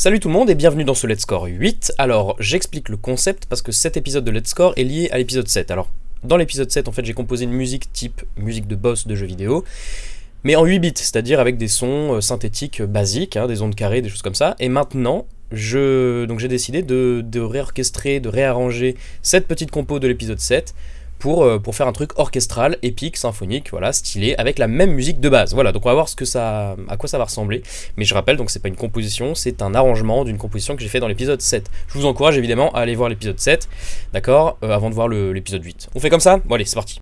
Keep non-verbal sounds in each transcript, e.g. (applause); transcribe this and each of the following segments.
Salut tout le monde et bienvenue dans ce Let's Score 8. Alors, j'explique le concept parce que cet épisode de Let's Score est lié à l'épisode 7. Alors, dans l'épisode 7, en fait, j'ai composé une musique type musique de boss de jeux vidéo, mais en 8 bits, c'est-à-dire avec des sons euh, synthétiques basiques, hein, des ondes carrées, des choses comme ça. Et maintenant, je donc j'ai décidé de, de réorchestrer, de réarranger cette petite compo de l'épisode 7 pour, euh, pour faire un truc orchestral, épique, symphonique, voilà, stylé, avec la même musique de base. Voilà, donc on va voir ce que ça, à quoi ça va ressembler. Mais je rappelle, donc c'est pas une composition, c'est un arrangement d'une composition que j'ai fait dans l'épisode 7. Je vous encourage évidemment à aller voir l'épisode 7, d'accord, euh, avant de voir l'épisode 8. On fait comme ça? Bon allez, c'est parti.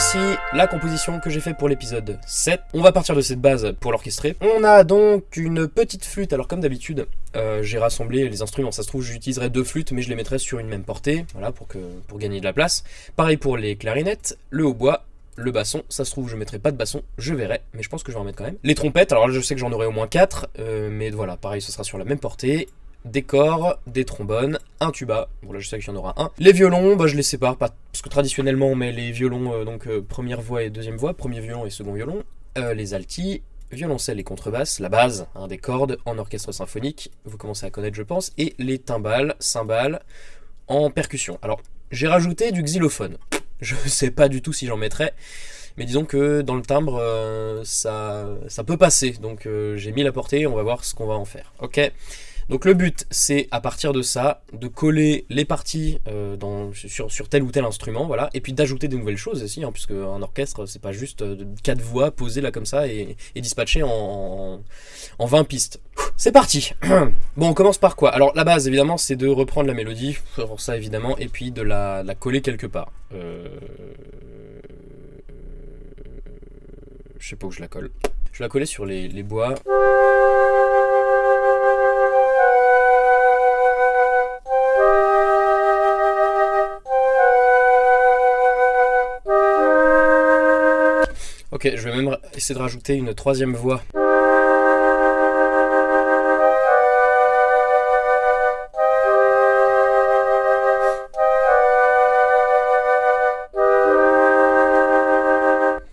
Voici la composition que j'ai fait pour l'épisode 7. On va partir de cette base pour l'orchestrer. On a donc une petite flûte. Alors comme d'habitude, euh, j'ai rassemblé les instruments. Ça se trouve, j'utiliserai deux flûtes, mais je les mettrai sur une même portée, voilà, pour, que, pour gagner de la place. Pareil pour les clarinettes, le hautbois, le basson, ça se trouve je mettrai pas de basson, je verrai, mais je pense que je vais en mettre quand même. Les trompettes, alors là je sais que j'en aurai au moins 4, euh, mais voilà, pareil ce sera sur la même portée des corps, des trombones, un tuba, bon là je sais qu'il y en aura un. Les violons, bah, je les sépare, pas, parce que traditionnellement on met les violons, euh, donc euh, première voix et deuxième voix, premier violon et second violon, euh, les altis, violoncelle et contrebasse, la base hein, des cordes en orchestre symphonique, vous commencez à connaître je pense, et les timbales, cymbales en percussion. Alors j'ai rajouté du xylophone, je (laughs) sais pas du tout si j'en mettrai, mais disons que dans le timbre ça, ça peut passer, donc j'ai mis la portée, on va voir ce qu'on va en faire. Ok donc le but, c'est à partir de ça, de coller les parties euh, sur, tel ou tel instrument, voilà, et puis d'ajouter des nouvelles choses aussi, hein, puisque un orchestre, c'est pas juste euh, quatre voix posées là comme ça et, et dispatchées en, en, 20 pistes. C'est parti (clears throat) Bon, on commence par quoi? Alors la base, évidemment, c'est de reprendre la mélodie, pour ça évidemment, et puis de la, coller quelque part. Euh... Je sais pas où je la colle. Je la coller sur les bois. Ok, je vais même essayer de rajouter une troisième voix.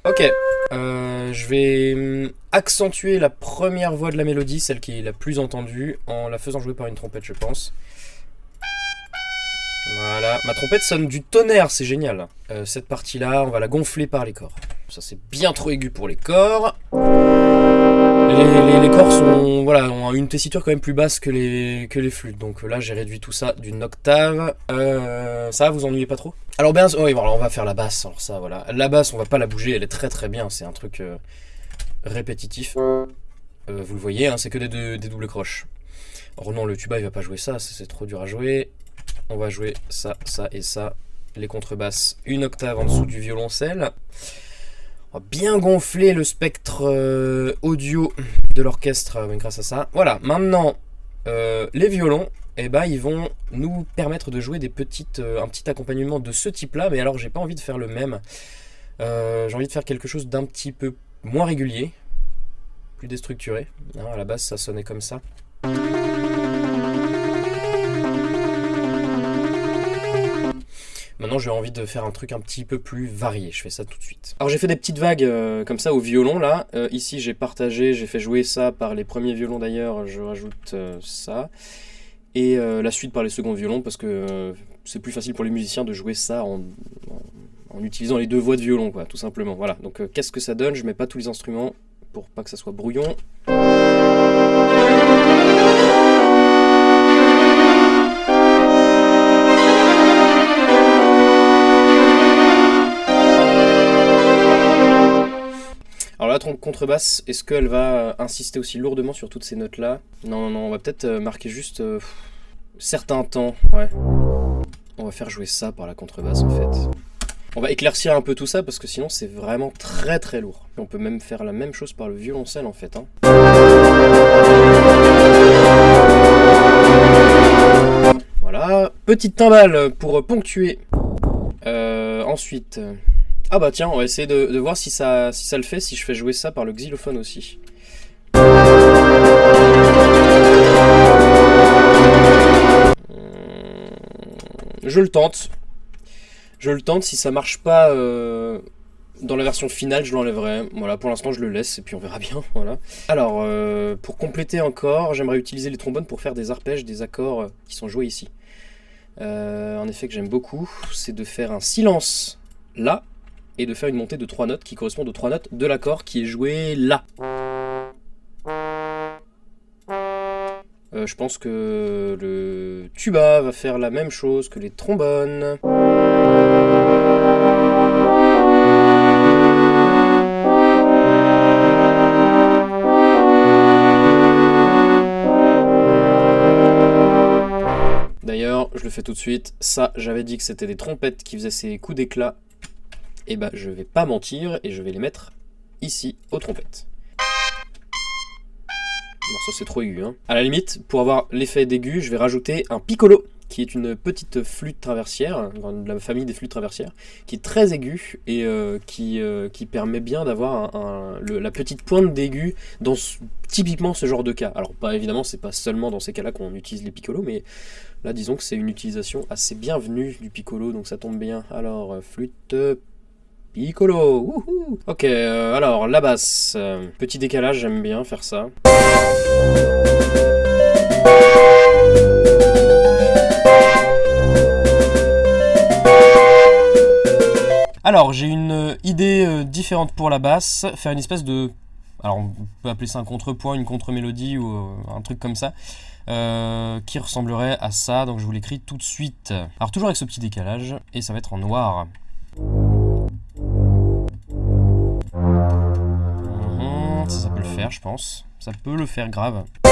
Ok, euh, je vais hum, accentuer la première voix de la mélodie, celle qui est la plus entendue, en la faisant jouer par une trompette, je pense. Voilà, ma trompette sonne du tonnerre, c'est génial. Euh, cette partie-là, on va la gonfler par les corps. Ça c'est bien trop aigu pour les corps. Les, corps voilà, ont une tessiture quand même plus basse que les, que les flûtes. Donc là j'ai réduit tout ça d'une octave. Euh, ça vous ennuyez pas trop? Alors bien, oui, voilà, on va faire la basse. Alors ça voilà, la basse on va pas la bouger, elle est très très bien. C'est un truc euh, répétitif. Euh, vous le voyez, hein, c'est que des, des doubles croches. Alors non, le tuba il va pas jouer ça, c'est trop dur à jouer. On va jouer ça, ça et ça. Les contrebasses, une octave en dessous du violoncelle bien gonfler le spectre euh, audio de l'orchestre euh, grâce à ça. Voilà, maintenant, euh, les violons, eh ben, ils vont nous permettre de jouer des petites, un petit accompagnement de ce type-là, mais alors j'ai pas envie de faire le même. j'ai envie de faire quelque chose d'un petit peu moins régulier, plus déstructuré. Hein, à la base, ça sonnait comme ça. Maintenant j'ai envie de faire un truc un petit peu plus varié, je fais ça tout de suite. Alors j'ai fait des petites vagues euh, comme ça au violon là. Euh, ici j'ai partagé, j'ai fait jouer ça par les premiers violons d'ailleurs, je rajoute euh, ça. Et la suite par les seconds violons parce que c'est plus facile pour les musiciens de jouer ça en, en, utilisant les deux voix de violon quoi, tout simplement. Voilà, donc qu'est-ce que ça donne? Je mets pas tous les instruments pour pas que ça soit brouillon. Contrebasse, est-ce qu'elle va euh, insister aussi lourdement sur toutes ces notes-là? Non, non, non, on va peut-être euh, marquer juste euh, certains temps, ouais. On va faire jouer ça par la contrebasse, en fait. On va éclaircir un peu tout ça, parce que sinon, c'est vraiment très très lourd. on peut même faire la même chose par le violoncelle, en fait. Hein. Voilà, petite timbale pour ponctuer. ensuite... Ah bah tiens, on va essayer de, voir si ça, le fait, si je fais jouer ça par le xylophone aussi. Hmm, je le tente. Je le tente, si ça marche pas euh, dans la version finale, je l'enlèverai. Voilà, pour l'instant je le laisse et puis on verra bien. (laughs) Voilà. Alors, euh, pour compléter encore, j'aimerais utiliser les trombones pour faire des arpèges des accords euh, qui sont joués ici. Euh, un effet que j'aime beaucoup, c'est de faire un silence là, et de faire une montée de trois notes qui correspondent aux trois notes de l'accord qui est joué là. je pense que le tuba va faire la même chose que les trombones. D'ailleurs, je le fais tout de suite, ça j'avais dit que c'était des trompettes qui faisaient ces coups d'éclat. Et eh bah ben, je vais pas mentir et je vais les mettre ici aux trompettes. Non, ça c'est trop aigu. Hein. À la limite, pour avoir l'effet d'aigu, je vais rajouter un piccolo, qui est une petite flûte traversière, de la famille des flûtes traversières, qui est très aiguë et euh, qui, euh, qui permet bien d'avoir la petite pointe d'aigu dans typiquement ce genre de cas. Alors pas évidemment, c'est pas seulement dans ces cas-là qu'on utilise les piccolos, mais là disons que c'est une utilisation assez bienvenue du piccolo, donc ça tombe bien. Alors euh, flûte Piccolo, wouhou Ok, euh, alors la basse. Euh, petit décalage, j'aime bien faire ça. Alors, j'ai une idée euh, différente pour la basse, faire une espèce de... Alors, on peut appeler ça un contrepoint, une contre-mélodie ou un truc comme ça, qui ressemblerait à ça, donc je vous l'écris tout de suite. Alors, toujours avec ce petit décalage, et ça va être en noir. Je pense. Ça peut le faire grave. Ça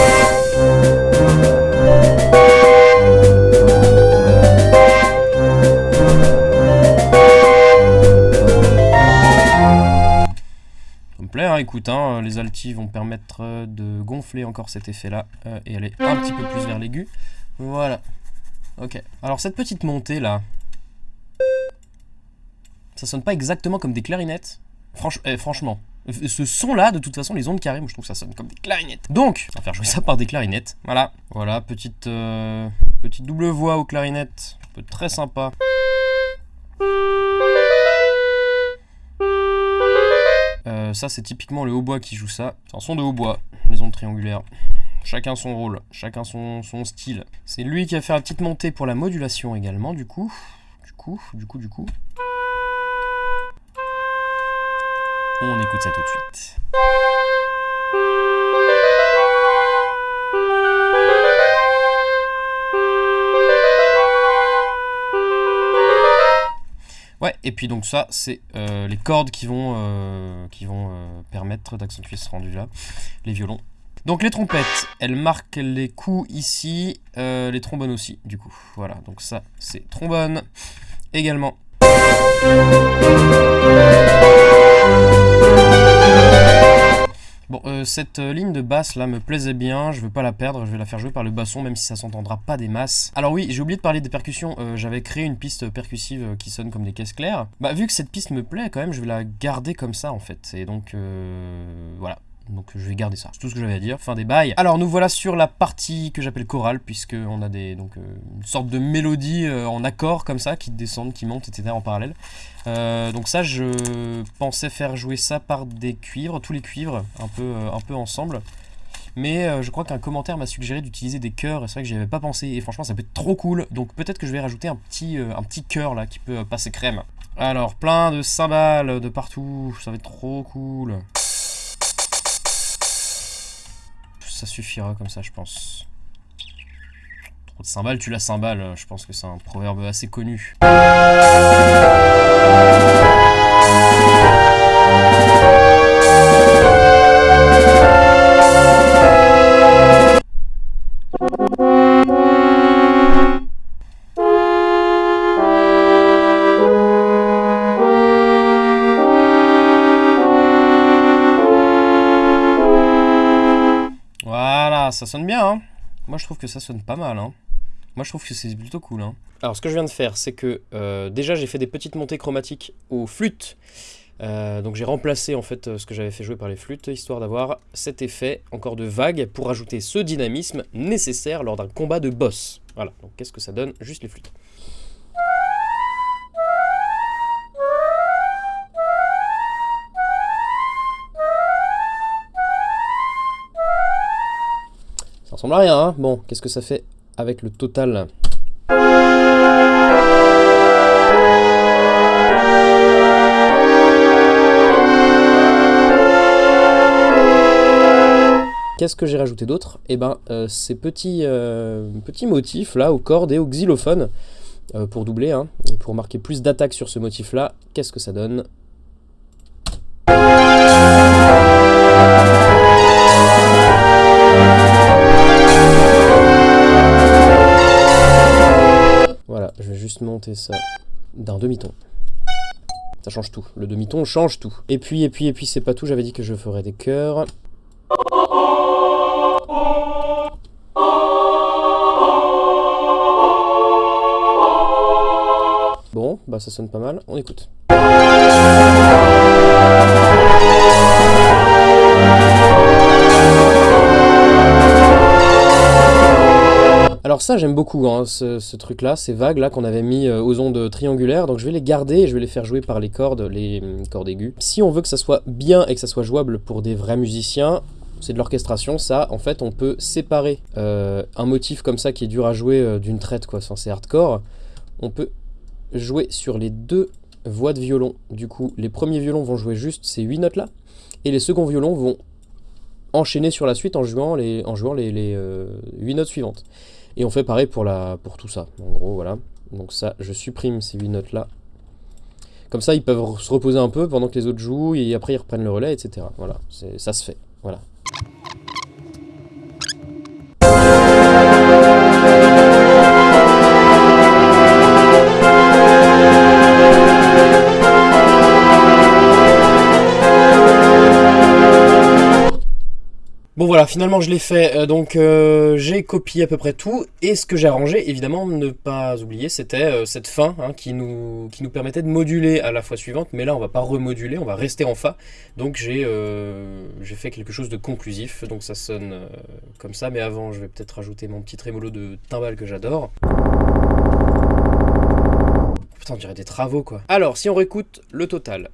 me plaît, hein, écoute, hein, les altis vont permettre de gonfler encore cet effet-là euh, et aller un petit peu plus vers l'aigu. Voilà. Ok. Alors cette petite montée là, ça sonne pas exactement comme des clarinettes. Eh, franchement, ce son-là, de toute façon, les ondes carrées, moi je trouve que ça sonne comme des clarinettes. Donc, on va faire jouer ça par des clarinettes. Voilà, voilà, petite, euh, petite double voix aux clarinettes. Un peu très sympa. Euh, ça, c'est typiquement le hautbois qui joue ça. C'est un son de hautbois, les ondes triangulaires. Chacun son rôle, chacun son, son style. C'est lui qui a fait la petite montée pour la modulation également, du coup. Du coup, du coup, du coup. On écoute ça tout de suite. Ouais, et puis donc ça, c'est euh, les cordes qui vont, euh, qui vont euh, permettre d'accentuer ce rendu-là, les violons. Donc les trompettes, elles marquent les coups ici, les trombones aussi, du coup. Voilà, donc ça, c'est trombone également. Bon, euh, cette euh, ligne de basse là me plaisait bien, je veux pas la perdre, je vais la faire jouer par le basson même si ça s'entendra pas des masses. Alors oui, j'ai oublié de parler des percussions, euh, j'avais créé une piste percussive qui sonne comme des caisses claires. Bah vu que cette piste me plaît quand même, je vais la garder comme ça en fait. Et donc voilà, donc je vais garder ça. C'est tout ce que j'avais à dire. Fin des bails. Alors nous voilà sur la partie que j'appelle chorale, puisqu'on a des, donc, euh, une sorte de mélodie euh, en accord comme ça, qui descendent, qui montent, etc. en parallèle. Euh, donc ça, je pensais faire jouer ça par des cuivres, tous les cuivres, un peu, un peu ensemble. Mais je crois qu'un commentaire m'a suggéré d'utiliser des chœurs, et c'est vrai que j'y avais pas pensé, et franchement ça peut être trop cool. Donc peut-être que je vais rajouter un petit, un petit chœur là, qui peut passer crème. Alors, plein de cymbales de partout, ça va être trop cool. Ça suffira comme ça, je pense. Trop de cymbales, tu la cymbales, je pense que c'est un proverbe assez connu. Ça sonne bien, hein Moi, je trouve que ça sonne pas mal, hein moi, je trouve que c'est plutôt cool. Hein. Alors, ce que je viens de faire, c'est que euh, déjà, j'ai fait des petites montées chromatiques aux flûtes. Euh, donc, j'ai remplacé en fait ce que j'avais fait jouer par les flûtes, histoire d'avoir cet effet encore de vague pour ajouter ce dynamisme nécessaire lors d'un combat de boss. Voilà, donc qu'est-ce que ça donne? Juste les flûtes. Ressemble à rien, hein. Bon, qu'est-ce que ça fait avec le total? Qu'est-ce que j'ai rajouté d'autre? Eh ben, euh, ces petits, euh, petits motifs là, aux cordes et aux xylophones, euh, pour doubler, hein, et pour marquer plus d'attaque sur ce motif là, qu'est-ce que ça donne? Monter ça d'un demi-ton. Ça change tout. Le demi-ton change tout. Et puis, et puis, et puis, c'est pas tout. J'avais dit que je ferais des chœurs. Bon, bah ça sonne pas mal. On écoute. Ça j'aime beaucoup hein, ce, truc là, ces vagues là qu'on avait mis euh, aux ondes triangulaires, donc je vais les garder et je vais les faire jouer par les cordes, les hum, cordes aiguës. Si on veut que ça soit bien et que ça soit jouable pour des vrais musiciens, c'est de l'orchestration, ça, en fait on peut séparer euh, un motif comme ça qui est dur à jouer euh, d'une traite quoi, c'est hardcore, on peut jouer sur les deux voix de violon. Du coup, les premiers violons vont jouer juste ces 8 notes là, et les seconds violons vont enchaîner sur la suite en jouant les, en les, 8 notes suivantes. Et on fait pareil pour, la, pour tout ça. En gros, voilà. Donc ça, je supprime ces 8 notes-là. Comme ça, ils peuvent se reposer un peu pendant que les autres jouent, et après ils reprennent le relais, etc. Voilà, ça se fait. Voilà. Voilà, finalement je l'ai fait, euh, donc euh, j'ai copié à peu près tout, et ce que j'ai arrangé, évidemment, ne pas oublier, c'était euh, cette fin hein, qui, nous, qui nous permettait de moduler à la fois suivante, mais là on va pas remoduler, on va rester en Fa, donc j'ai fait quelque chose de conclusif, donc ça sonne comme ça, mais avant je vais peut-être rajouter mon petit trémolo de timbal que j'adore. Putain, on dirait des travaux quoi. Alors, si on réécoute le total.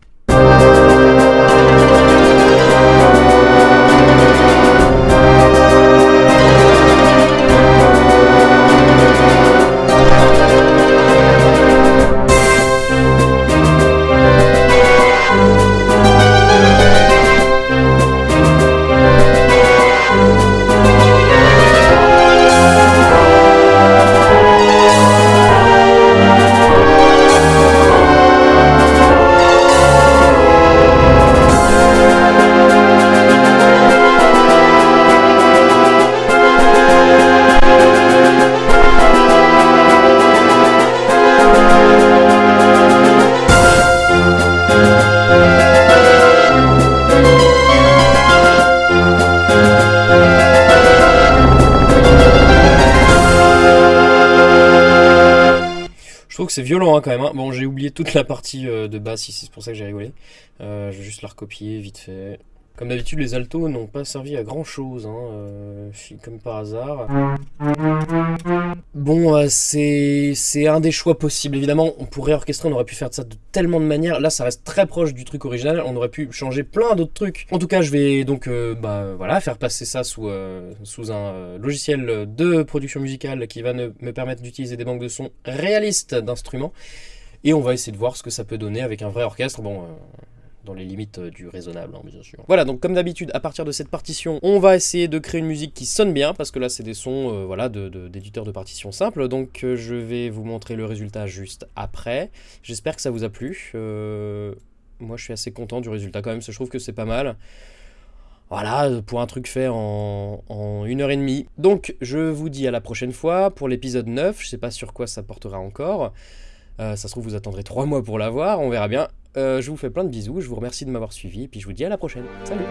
C'est violent hein, quand même. Hein. Bon, j'ai oublié toute la partie euh, de basse ici, c'est pour ça que j'ai rigolé. Euh, je vais juste la recopier vite fait. Comme d'habitude, les altos n'ont pas servi à grand chose, hein, euh, comme par hasard. Bon, euh, c'est un des choix possibles. Évidemment, on pourrait orchestrer, on aurait pu faire ça de tellement de manières. Là, ça reste très proche du truc original. On aurait pu changer plein d'autres trucs. En tout cas, je vais donc euh, bah, voilà, faire passer ça sous, sous un logiciel de production musicale qui va me permettre d'utiliser des banques de sons réalistes d'instruments. Et on va essayer de voir ce que ça peut donner avec un vrai orchestre. Bon, dans les limites euh, du raisonnable, hein, bien sûr. Voilà, donc comme d'habitude, à partir de cette partition, on va essayer de créer une musique qui sonne bien, parce que là, c'est des sons euh, voilà, d'éditeurs de, de, partitions simples, donc euh, je vais vous montrer le résultat juste après. J'espère que ça vous a plu. moi, je suis assez content du résultat quand même, je trouve que c'est pas mal. Voilà, pour un truc fait en, une heure et demie. Donc, je vous dis à la prochaine fois pour l'épisode 9. Je sais pas sur quoi ça portera encore. ça se trouve, vous attendrez 3 mois pour l'avoir, on verra bien. Euh, je vous fais plein de bisous, je vous remercie de m'avoir suivi, et puis je vous dis à la prochaine. Salut